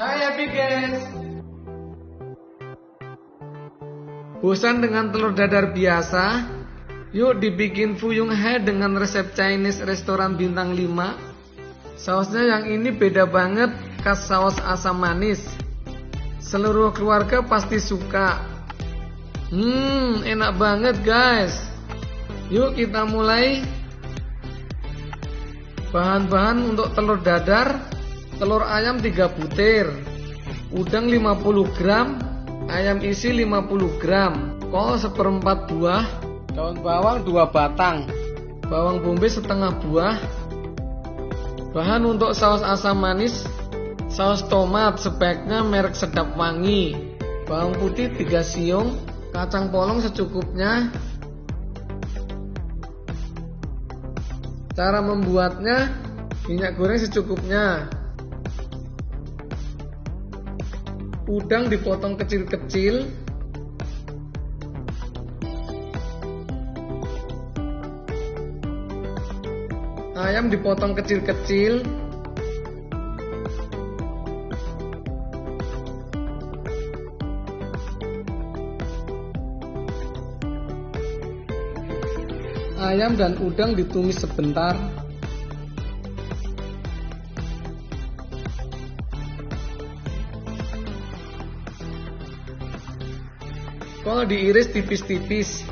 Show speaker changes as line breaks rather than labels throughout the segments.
Hai happy guys. Bosan dengan telur dadar biasa? Yuk dibikin fuyung he dengan resep Chinese restoran bintang 5 Sausnya yang ini beda banget khas saus asam manis. Seluruh keluarga pasti suka. Hmm enak banget guys. Yuk kita mulai Bahan-bahan untuk telur dadar Telur ayam 3 butir Udang 50 gram Ayam isi 50 gram Kol seperempat buah Daun bawang 2 batang Bawang bombay setengah buah Bahan untuk saus asam manis Saus tomat sebaiknya merek sedap wangi Bawang putih 3 siung Kacang polong secukupnya Cara membuatnya minyak goreng secukupnya. Udang dipotong kecil-kecil. Ayam dipotong kecil-kecil. Ayam dan udang ditumis sebentar. Kol diiris tipis-tipis.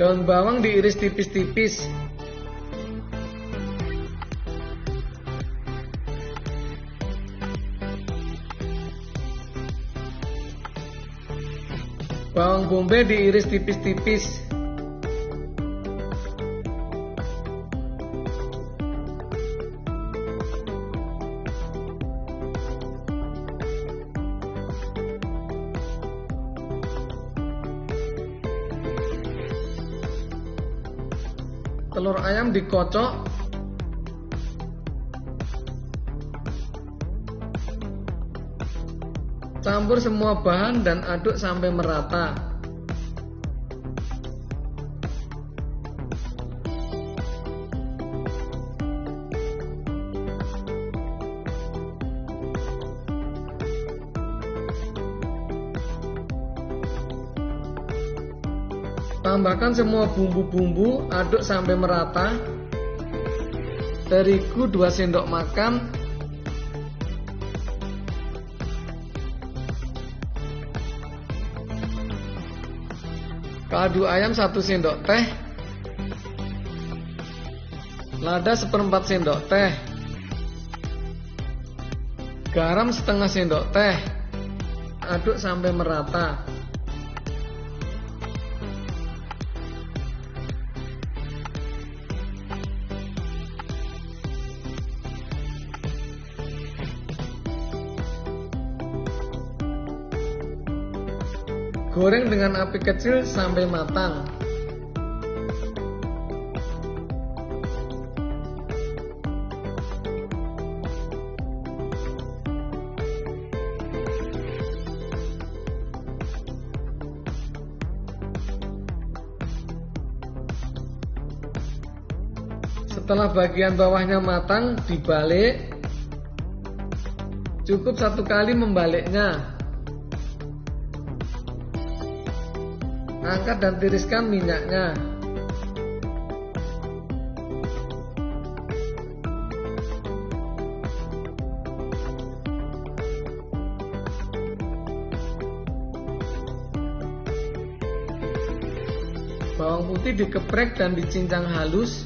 Daun bawang diiris tipis-tipis. Bawang bombay diiris tipis-tipis. Telur ayam dikocok Campur semua bahan dan aduk sampai merata. Tambahkan semua bumbu-bumbu, aduk sampai merata. Terigu 2 sendok makan, Kaldu ayam 1 sendok teh. Lada seperempat sendok teh. Garam setengah sendok teh. Aduk sampai merata Goreng dengan api kecil sampai matang. Setelah bagian bawahnya matang, dibalik. Cukup satu kali membaliknya. Angkat dan tiriskan minyaknya. Bawang putih dikeprek dan dicincang halus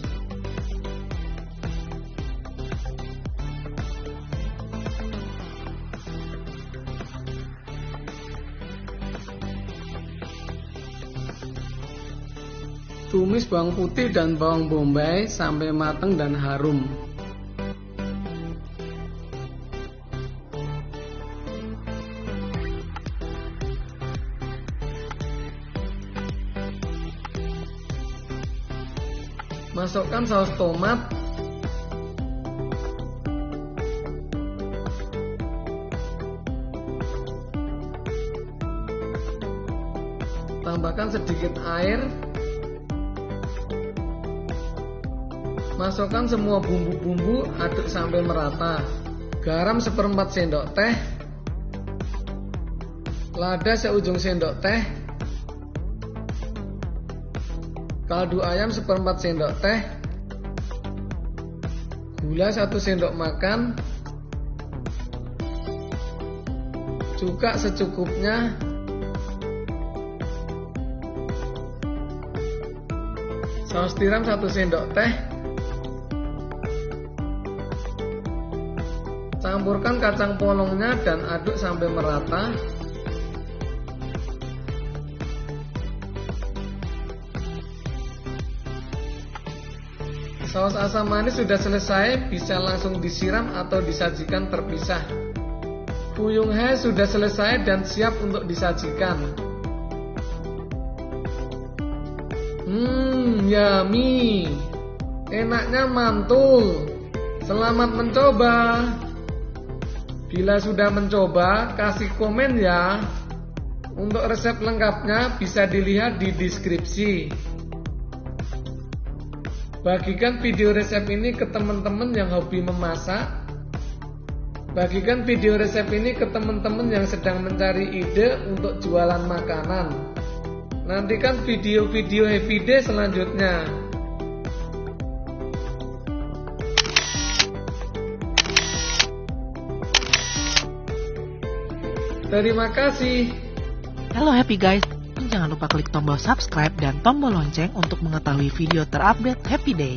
Tumis bawang putih dan bawang bombay sampai matang dan harum. Masukkan saus tomat Tambahkan sedikit air. Masukkan semua bumbu-bumbu, aduk sampai merata. Garam seperempat sendok teh. Lada seujung sendok teh. Kaldu ayam seperempat sendok teh. Gula satu sendok makan. Cuka secukupnya Saus tiram satu sendok teh Campurkan kacang polongnya dan aduk sampai merata Saus asam manis sudah selesai, bisa langsung disiram atau disajikan terpisah. Fuyung He sudah selesai dan siap untuk disajikan. Hmm, yummy. Enaknya mantul. Selamat mencoba. Bila sudah mencoba, kasih komen ya. Untuk resep lengkapnya bisa dilihat di deskripsi. Bagikan video resep ini ke teman-teman yang hobi memasak. Bagikan video resep ini ke teman-teman yang sedang mencari ide untuk jualan makanan. Nantikan video-video happy day selanjutnya. Terima kasih.
Halo happy guys, jangan lupa klik tombol subscribe dan tombol lonceng untuk mengetahui video terupdate Happy Day.